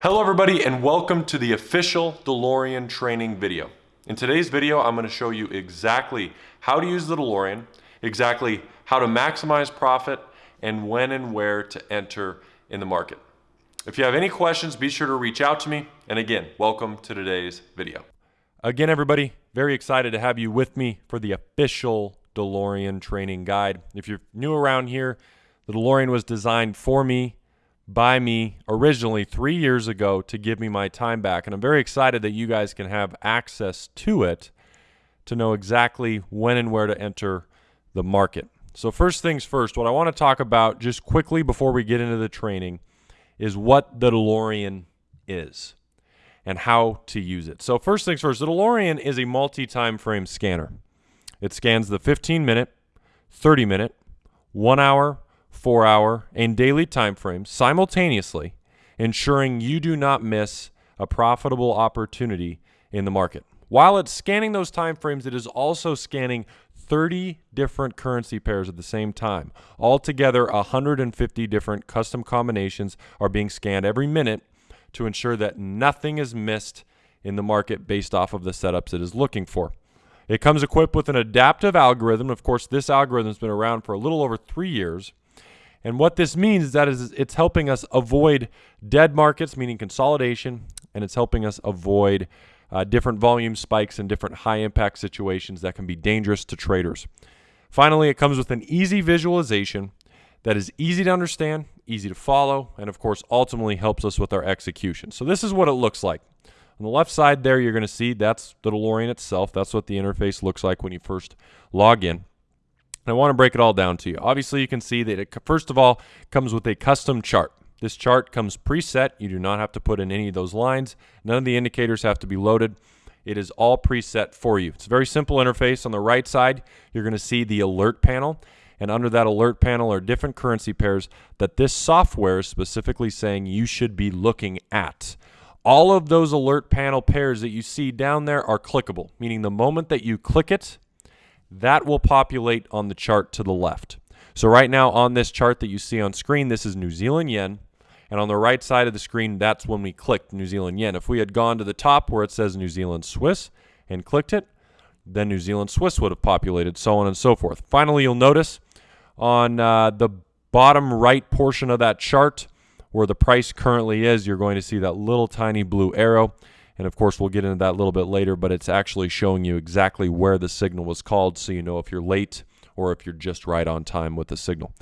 Hello everybody and welcome to the official DeLorean training video. In today's video, I'm gonna show you exactly how to use the DeLorean, exactly how to maximize profit, and when and where to enter in the market. If you have any questions, be sure to reach out to me. And again, welcome to today's video. Again, everybody, very excited to have you with me for the official DeLorean training guide. If you're new around here, the DeLorean was designed for me by me originally three years ago to give me my time back. And I'm very excited that you guys can have access to it to know exactly when and where to enter the market. So, first things first, what I want to talk about just quickly before we get into the training is what the DeLorean is and how to use it. So, first things first, the DeLorean is a multi time frame scanner. It scans the 15 minute, 30 minute, one hour, four hour, and daily time frames simultaneously, ensuring you do not miss a profitable opportunity in the market. While it's scanning those time frames, it is also scanning 30 different currency pairs at the same time. Altogether, 150 different custom combinations are being scanned every minute to ensure that nothing is missed in the market based off of the setups it is looking for. It comes equipped with an adaptive algorithm. Of course, this algorithm has been around for a little over three years. And what this means is that is it's helping us avoid dead markets, meaning consolidation, and it's helping us avoid uh, different volume spikes and different high impact situations that can be dangerous to traders. Finally, it comes with an easy visualization that is easy to understand, easy to follow, and of course, ultimately helps us with our execution. So, this is what it looks like. On the left side there, you're going to see that's the DeLorean itself. That's what the interface looks like when you first log in. I want to break it all down to you. Obviously, you can see that it, first of all, comes with a custom chart. This chart comes preset. You do not have to put in any of those lines. None of the indicators have to be loaded. It is all preset for you. It's a very simple interface. On the right side, you're going to see the alert panel. And under that alert panel are different currency pairs that this software is specifically saying you should be looking at. All of those alert panel pairs that you see down there are clickable, meaning the moment that you click it, that will populate on the chart to the left. So right now on this chart that you see on screen, this is New Zealand yen. And on the right side of the screen, that's when we clicked New Zealand yen. If we had gone to the top where it says New Zealand Swiss and clicked it, then New Zealand Swiss would have populated, so on and so forth. Finally, you'll notice on uh, the bottom right portion of that chart where the price currently is, you're going to see that little tiny blue arrow. And of course, we'll get into that a little bit later, but it's actually showing you exactly where the signal was called so you know if you're late or if you're just right on time with the signal.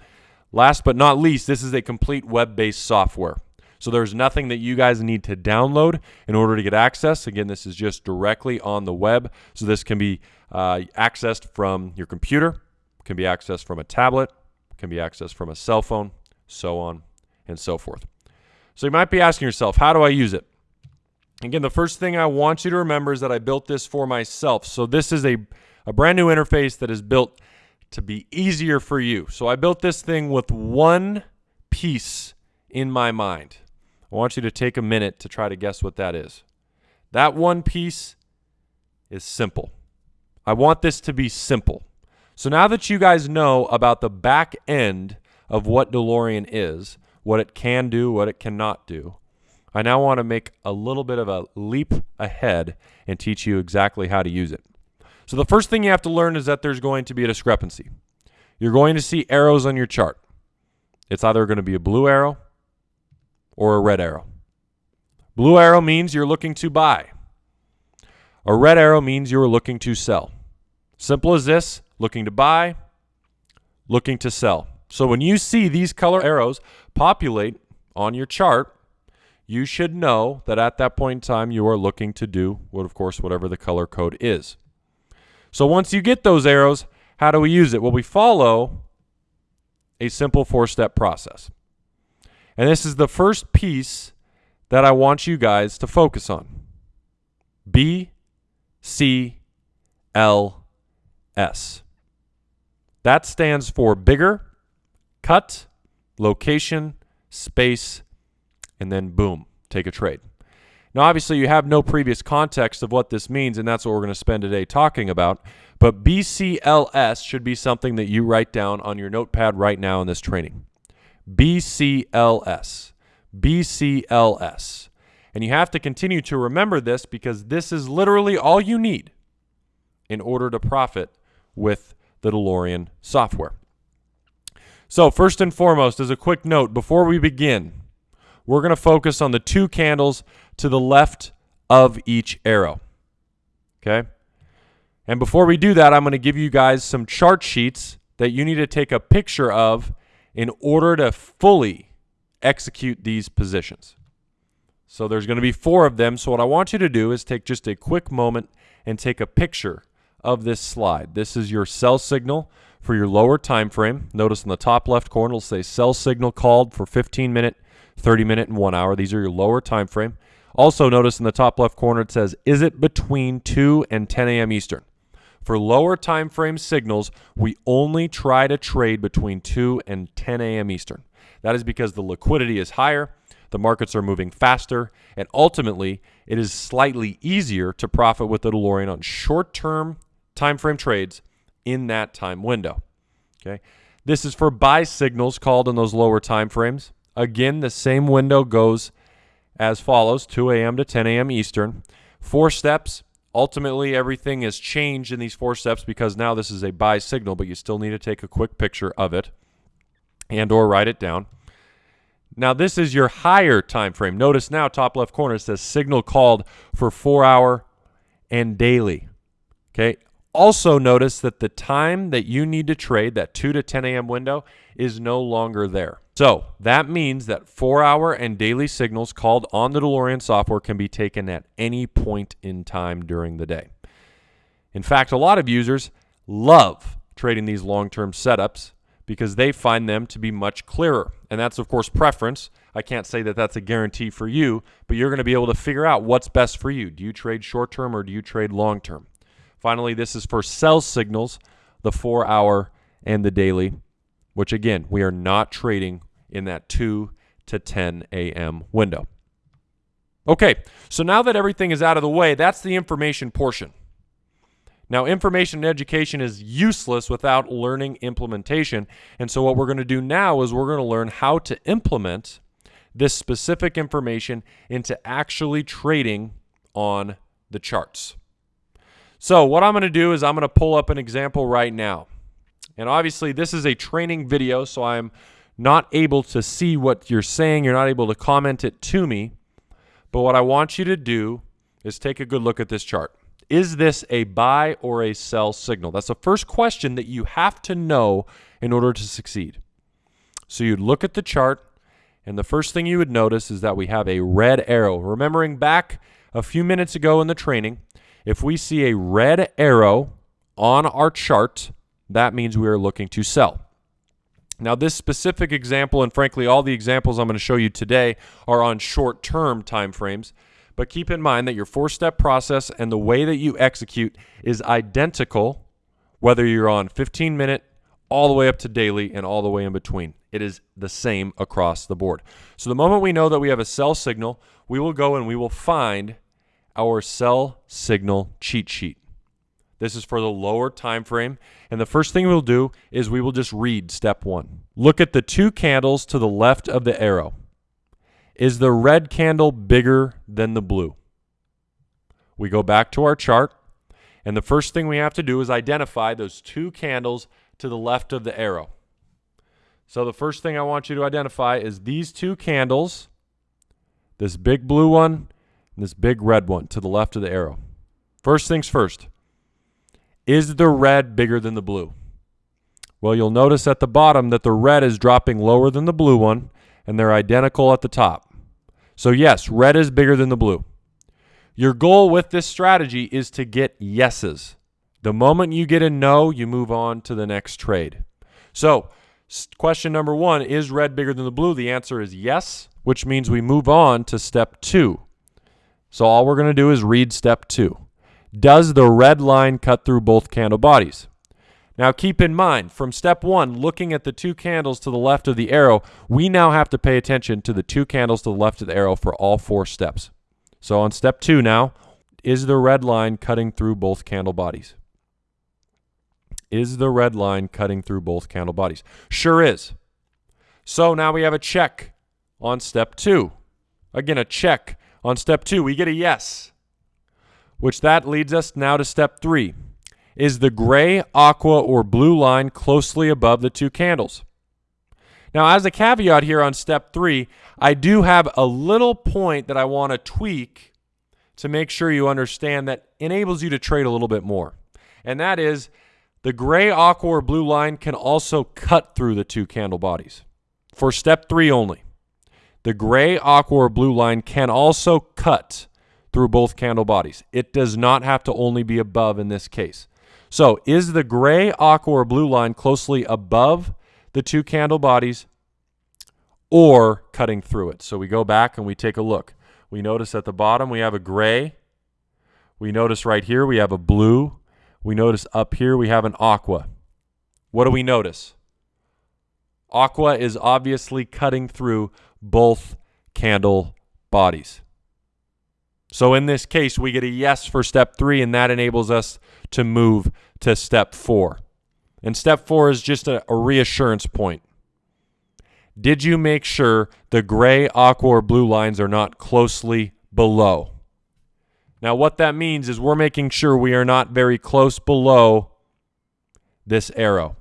Last but not least, this is a complete web based software. So there's nothing that you guys need to download in order to get access. Again, this is just directly on the web. So this can be uh, accessed from your computer, can be accessed from a tablet, can be accessed from a cell phone, so on and so forth. So you might be asking yourself, how do I use it? Again, the first thing I want you to remember is that I built this for myself. So this is a, a brand new interface that is built to be easier for you. So I built this thing with one piece in my mind. I want you to take a minute to try to guess what that is. That one piece is simple. I want this to be simple. So now that you guys know about the back end of what DeLorean is, what it can do, what it cannot do, I now want to make a little bit of a leap ahead and teach you exactly how to use it. So the first thing you have to learn is that there's going to be a discrepancy. You're going to see arrows on your chart. It's either going to be a blue arrow or a red arrow. Blue arrow means you're looking to buy. A red arrow means you're looking to sell. Simple as this, looking to buy, looking to sell. So when you see these color arrows populate on your chart, you should know that at that point in time you are looking to do what of course whatever the color code is. So once you get those arrows, how do we use it? Well, we follow a simple four-step process. And this is the first piece that I want you guys to focus on. B C L S. That stands for bigger, cut, location, space, and then boom, take a trade. Now, obviously, you have no previous context of what this means, and that's what we're going to spend today talking about. But BCLS should be something that you write down on your notepad right now in this training. BCLS. BCLS. And you have to continue to remember this because this is literally all you need in order to profit with the DeLorean software. So, first and foremost, as a quick note, before we begin, we're going to focus on the two candles to the left of each arrow. Okay? And before we do that, I'm going to give you guys some chart sheets that you need to take a picture of in order to fully execute these positions. So there's going to be four of them. So what I want you to do is take just a quick moment and take a picture of this slide. This is your sell signal for your lower time frame. Notice in the top left corner it'll say sell signal called for 15 minute, 30 minute, and 1 hour. These are your lower time frame. Also notice in the top left corner it says is it between 2 and 10 a.m. Eastern. For lower time frame signals, we only try to trade between 2 and 10 a.m. Eastern. That is because the liquidity is higher, the markets are moving faster, and ultimately, it is slightly easier to profit with the DeLorean on short-term time frame trades in that time window. Okay? This is for buy signals called in those lower time frames. Again, the same window goes as follows 2 a.m. to 10 a.m. Eastern. Four steps, Ultimately, everything has changed in these four steps because now this is a buy signal, but you still need to take a quick picture of it and or write it down. Now this is your higher time frame. Notice now top left corner says signal called for 4 hour and daily. Okay? Also notice that the time that you need to trade, that 2 to 10 a.m. window, is no longer there. So that means that four hour and daily signals called on the DeLorean software can be taken at any point in time during the day. In fact, a lot of users love trading these long term setups because they find them to be much clearer. And that's, of course, preference. I can't say that that's a guarantee for you, but you're going to be able to figure out what's best for you. Do you trade short term or do you trade long term? Finally, this is for sell signals, the four hour and the daily, which again, we are not trading in that 2 to 10 a.m. window. Okay, so now that everything is out of the way, that's the information portion. Now, information and education is useless without learning implementation. And so, what we're going to do now is we're going to learn how to implement this specific information into actually trading on the charts. So what I'm going to do is I'm going to pull up an example right now. And obviously this is a training video, so I'm not able to see what you're saying. You're not able to comment it to me. But what I want you to do is take a good look at this chart. Is this a buy or a sell signal? That's the first question that you have to know in order to succeed. So you'd look at the chart, and the first thing you would notice is that we have a red arrow. Remembering back a few minutes ago in the training, if we see a red arrow on our chart, that means we are looking to sell. Now, this specific example, and frankly, all the examples I'm going to show you today are on short term timeframes. But keep in mind that your four step process and the way that you execute is identical whether you're on 15 minute, all the way up to daily, and all the way in between. It is the same across the board. So the moment we know that we have a sell signal, we will go and we will find our sell signal cheat sheet. This is for the lower time frame. And the first thing we'll do is we will just read step one. Look at the two candles to the left of the arrow. Is the red candle bigger than the blue? We go back to our chart. And the first thing we have to do is identify those two candles to the left of the arrow. So the first thing I want you to identify is these two candles, this big blue one and this big red one to the left of the arrow. First things first. Is the red bigger than the blue? Well, you'll notice at the bottom that the red is dropping lower than the blue one, and they're identical at the top. So yes, red is bigger than the blue. Your goal with this strategy is to get yeses. The moment you get a no, you move on to the next trade. So, question number one is red bigger than the blue? The answer is yes, which means we move on to step two. So all we're going to do is read step two. Does the red line cut through both candle bodies? Now keep in mind, from step one, looking at the two candles to the left of the arrow, we now have to pay attention to the two candles to the left of the arrow for all four steps. So on step two now, is the red line cutting through both candle bodies? Is the red line cutting through both candle bodies? Sure is. So now we have a check on step two. Again, a check On step two, we get a yes, which that leads us now to step three. Is the gray, aqua, or blue line closely above the two candles? Now, as a caveat here on step three, I do have a little point that I want to tweak to make sure you understand that enables you to trade a little bit more. And that is the gray, aqua, or blue line can also cut through the two candle bodies. For step three only, the gray, aqua, or blue line can also cut through both candle bodies. It does not have to only be above in this case. So is the gray, aqua, or blue line closely above the two candle bodies or cutting through it. So we go back and we take a look. We notice at the bottom we have a gray. We notice right here we have a blue. We notice up here we have an aqua. What do we notice? Aqua is obviously cutting through both candle bodies. So in this case, we get a yes for step three, and that enables us to move to step four. And step four is just a, a reassurance point. Did you make sure the gray, aqua, or blue lines are not closely below? Now, what that means is we're making sure we are not very close below this arrow.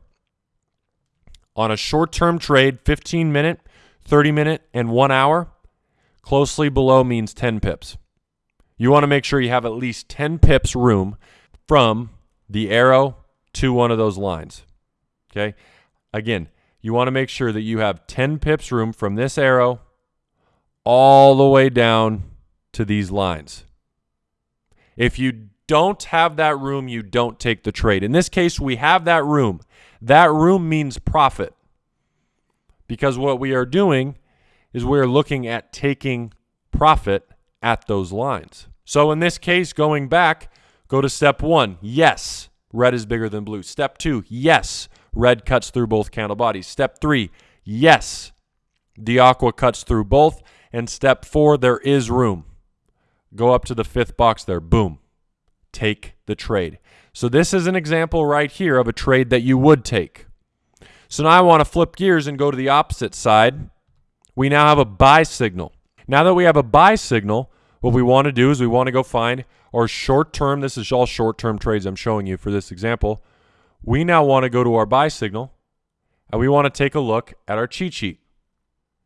On a short term trade, 15 minute, 30 minute, and one hour, closely below means 10 pips. You want to make sure you have at least 10 pips room from the arrow to one of those lines. Okay. Again, you want to make sure that you have 10 pips room from this arrow all the way down to these lines. If you don't have that room, you don't take the trade. In this case, we have that room. That room means profit because what we are doing is we're looking at taking profit at those lines. So in this case, going back, go to step one. Yes, red is bigger than blue. Step two, yes, red cuts through both candle bodies. Step three, yes, the aqua cuts through both. And step four, there is room. Go up to the fifth box there. Boom. Take the trade. So this is an example right here of a trade that you would take. So now I want to flip gears and go to the opposite side. We now have a buy signal. Now that we have a buy signal, what we want to do is we want to go find our short term, this is all short term trades I'm showing you for this example. We now want to go to our buy signal and we want to take a look at our cheat sheet.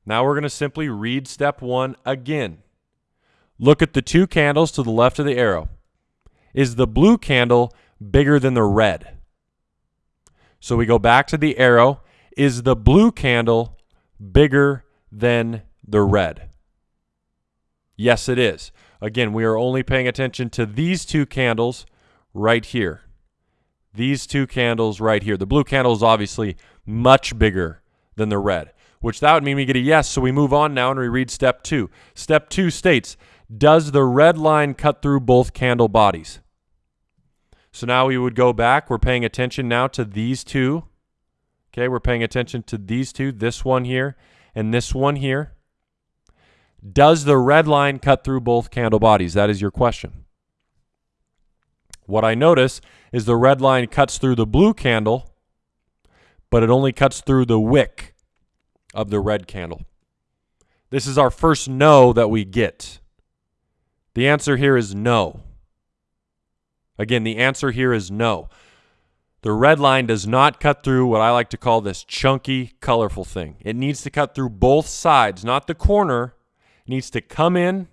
Now we're going to simply read step one again. Look at the two candles to the left of the arrow. Is the blue candle bigger than the red? So we go back to the arrow. Is the blue candle bigger than the red? Yes, it is. Again, we are only paying attention to these two candles right here. These two candles right here. The blue candle is obviously much bigger than the red, which that would mean we get a yes. So we move on now and we read step two. Step two states, does the red line cut through both candle bodies? So now we would go back. We're paying attention now to these two. Okay, we're paying attention to these two, this one here and this one here. Does the red line cut through both candle bodies? That is your question. What I notice is the red line cuts through the blue candle, but it only cuts through the wick of the red candle. This is our first no that we get. The answer here is no. Again, the answer here is no. The red line does not cut through what I like to call this chunky, colorful thing. It needs to cut through both sides, not the corner, needs to come in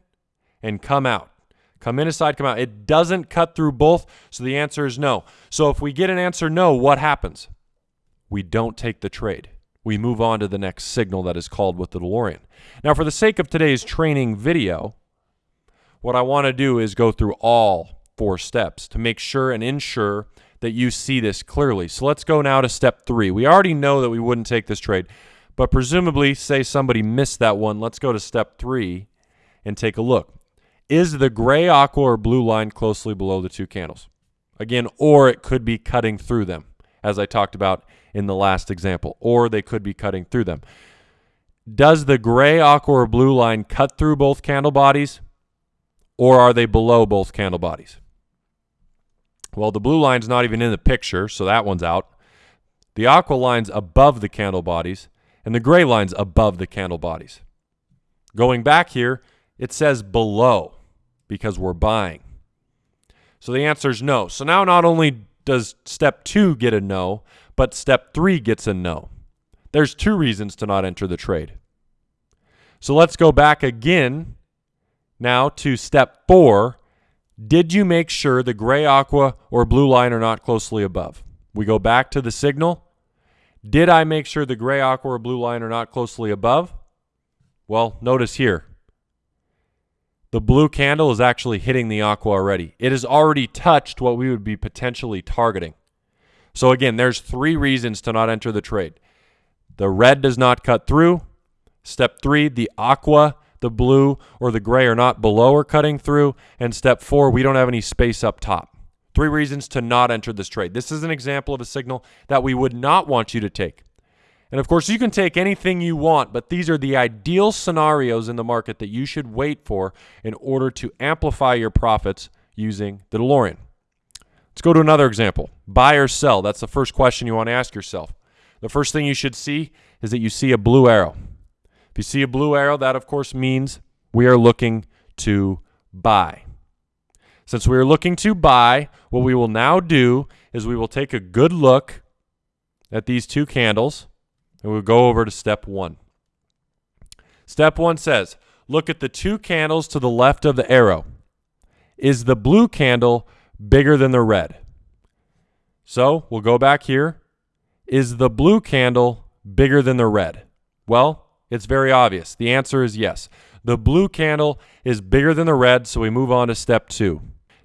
and come out. Come in a side, come out. It doesn't cut through both, so the answer is no. So if we get an answer no, what happens? We don't take the trade. We move on to the next signal that is called with the DeLorean. Now, for the sake of today's training video, what I want to do is go through all four steps to make sure and ensure that you see this clearly. So let's go now to step three. We already know that we wouldn't take this trade. But presumably, say somebody missed that one. Let's go to step three and take a look. Is the gray, aqua, or blue line closely below the two candles? Again, or it could be cutting through them, as I talked about in the last example, or they could be cutting through them. Does the gray, aqua, or blue line cut through both candle bodies, or are they below both candle bodies? Well, the blue line's not even in the picture, so that one's out. The aqua line's above the candle bodies, and the gray line's above the candle bodies. Going back here, it says below because we're buying. So the answer is no. So now not only does step two get a no, but step three gets a no. There's two reasons to not enter the trade. So let's go back again now to step four. Did you make sure the gray aqua or blue line are not closely above? We go back to the signal. Did I make sure the gray aqua or blue line are not closely above? Well, notice here. The blue candle is actually hitting the aqua already. It has already touched what we would be potentially targeting. So again, there's three reasons to not enter the trade. The red does not cut through. Step three, the aqua, the blue, or the gray are not below or cutting through. And step four, we don't have any space up top. Three reasons to not enter this trade. This is an example of a signal that we would not want you to take. And of course, you can take anything you want, but these are the ideal scenarios in the market that you should wait for in order to amplify your profits using the DeLorean. Let's go to another example. Buy or sell? That's the first question you want to ask yourself. The first thing you should see is that you see a blue arrow. If you see a blue arrow, that of course means we are looking to buy. Since we are looking to buy, what we will now do is we will take a good look at these two candles and we'll go over to step one. Step one says, look at the two candles to the left of the arrow. Is the blue candle bigger than the red? So we'll go back here. Is the blue candle bigger than the red? Well, it's very obvious. The answer is yes. The blue candle is bigger than the red, so we move on to step two.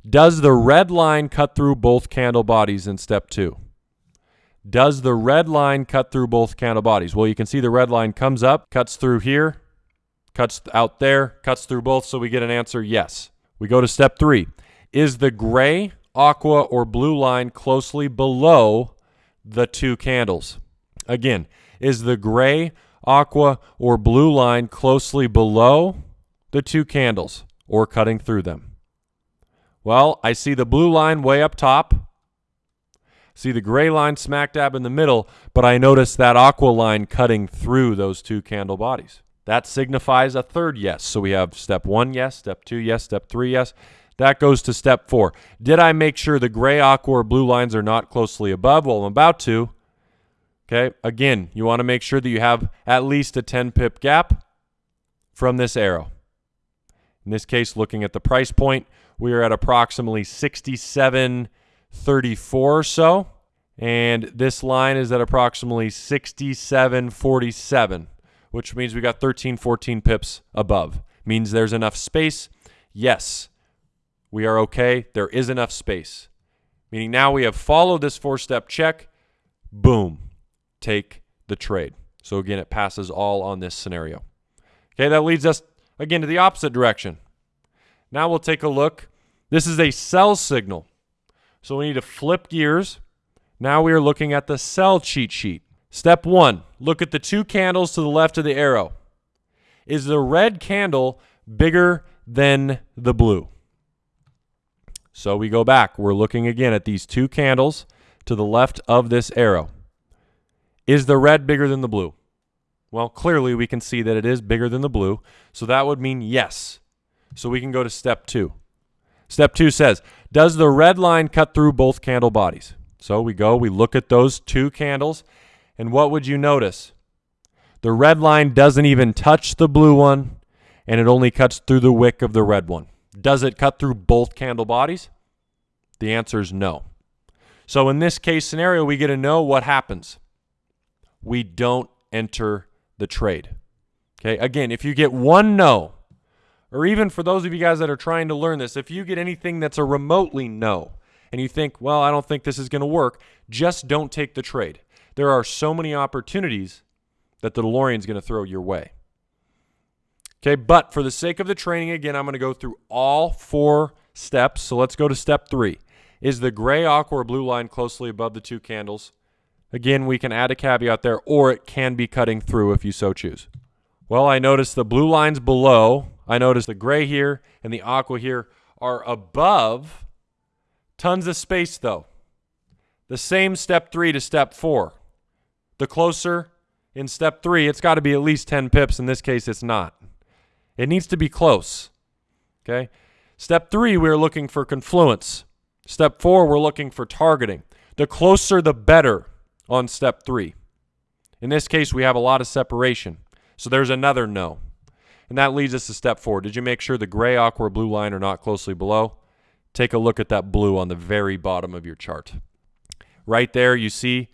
Does the red line cut through both candle bodies in step two? Does the red line cut through both candle bodies? Well, you can see the red line comes up, cuts through here, cuts out there, cuts through both, so we get an answer yes. We go to step three. Is the gray, aqua, or blue line closely below the two candles? Again, is the gray, aqua, or blue line closely below the two candles or cutting through them? Well, I see the blue line way up top. See the gray line smack dab in the middle, but I notice that aqua line cutting through those two candle bodies. That signifies a third yes. So we have step one, yes, step two, yes, step three, yes. That goes to step four. Did I make sure the gray, aqua, or blue lines are not closely above? Well, I'm about to. Okay, again, you want to make sure that you have at least a 10 pip gap from this arrow. In this case, looking at the price point, we are at approximately 67.34 or so. And this line is at approximately 67.47, which means we got 13, 14 pips above. Means there's enough space. Yes, we are okay. There is enough space. Meaning now we have followed this four step check. Boom take the trade. So again, it passes all on this scenario. Okay, that leads us again to the opposite direction. Now we'll take a look. This is a sell signal. So we need to flip gears. Now we are looking at the sell cheat sheet. Step one, look at the two candles to the left of the arrow. Is the red candle bigger than the blue? So we go back. We're looking again at these two candles to the left of this arrow. Is the red bigger than the blue? Well, clearly we can see that it is bigger than the blue. So that would mean yes. So we can go to step two. Step two says, does the red line cut through both candle bodies? So we go, we look at those two candles, and what would you notice? The red line doesn't even touch the blue one, and it only cuts through the wick of the red one. Does it cut through both candle bodies? The answer is no. So in this case scenario, we get to know what happens we don't enter the trade. Okay, again, if you get one no, or even for those of you guys that are trying to learn this, if you get anything that's a remotely no, and you think, well, I don't think this is going to work, just don't take the trade. There are so many opportunities that the DeLorean is going to throw your way. Okay, but for the sake of the training, again, I'm going to go through all four steps. So let's go to step three. Is the gray, aqua, or blue line closely above the two candles? Again, we can add a caveat there, or it can be cutting through if you so choose. Well, I notice the blue lines below. I notice the gray here and the aqua here are above. Tons of space, though. The same step three to step four. The closer in step three, it's got to be at least 10 pips. In this case, it's not. It needs to be close. Okay? Step three, we're looking for confluence. Step four, we're looking for targeting. The closer, the better on step three. In this case, we have a lot of separation. So there's another no. And that leads us to step four. Did you make sure the gray, aqua, blue line are not closely below? Take a look at that blue on the very bottom of your chart. Right there, you see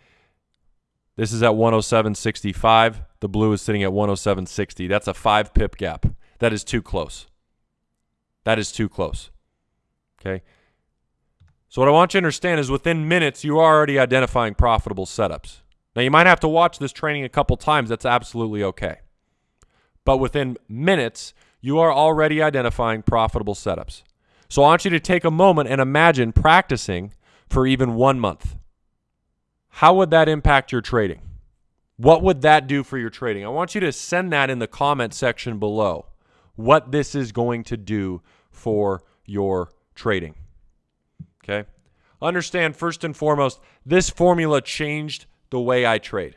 this is at 107.65. The blue is sitting at 107.60. That's a five pip gap. That is too close. That is too close. Okay. So what I want you to understand is within minutes, you are already identifying profitable setups. Now you might have to watch this training a couple times. That's absolutely okay. But within minutes, you are already identifying profitable setups. So I want you to take a moment and imagine practicing for even one month. How would that impact your trading? What would that do for your trading? I want you to send that in the comment section below. What this is going to do for your trading. Okay? Understand first and foremost, this formula changed the way I trade.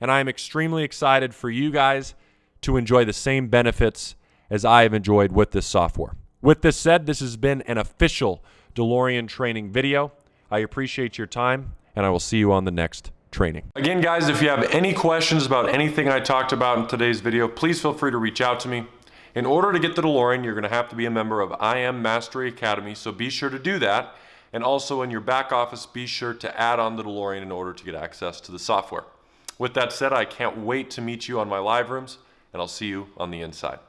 And I am extremely excited for you guys to enjoy the same benefits as I have enjoyed with this software. With this said, this has been an official DeLorean training video. I appreciate your time and I will see you on the next training. Again, guys, if you have any questions about anything I talked about in today's video, please feel free to reach out to me. In order to get the DeLorean, you're going to have to be a member of IM Mastery Academy, so be sure to do that. And also in your back office, be sure to add on the DeLorean in order to get access to the software. With that said, I can't wait to meet you on my live rooms, and I'll see you on the inside.